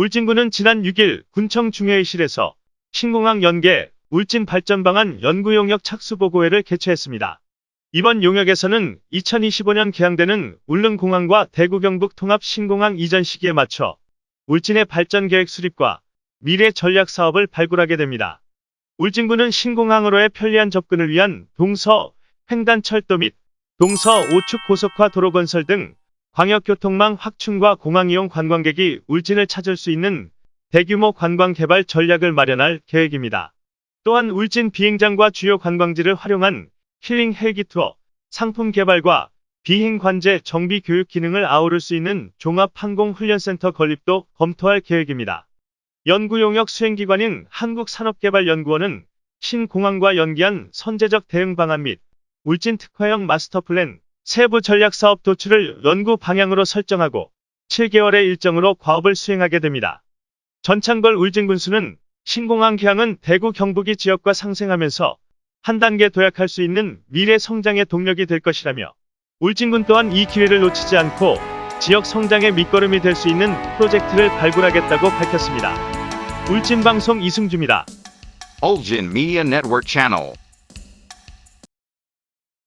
울진군은 지난 6일 군청 중회의실에서 신공항 연계 울진 발전 방안 연구 용역 착수 보고회를 개최했습니다. 이번 용역에서는 2025년 개항되는 울릉공항과 대구 경북 통합 신공항 이전 시기에 맞춰 울진의 발전 계획 수립과 미래 전략 사업을 발굴하게 됩니다. 울진군은 신공항으로의 편리한 접근을 위한 동서 횡단 철도 및 동서 5축 고속화 도로 건설 등 광역교통망 확충과 공항 이용 관광객이 울진을 찾을 수 있는 대규모 관광 개발 전략을 마련할 계획입니다. 또한 울진 비행장과 주요 관광지를 활용한 힐링 헬기 투어, 상품 개발과 비행 관제 정비 교육 기능을 아우를 수 있는 종합 항공 훈련센터 건립도 검토할 계획입니다. 연구 용역 수행기관인 한국산업개발연구원은 신공항과 연계한 선제적 대응 방안 및 울진 특화형 마스터 플랜 세부 전략 사업 도출을 연구 방향으로 설정하고 7개월의 일정으로 과업을 수행하게 됩니다. 전창걸 울진군수는 신공항 개항은 대구 경북이 지역과 상생하면서 한 단계 도약할 수 있는 미래 성장의 동력이 될 것이라며 울진군 또한 이 기회를 놓치지 않고 지역 성장의 밑거름이 될 수 있는 프로젝트를 발굴하겠다고 밝혔습니다. 울진방송 이승주입니다. Ulgin Media Network.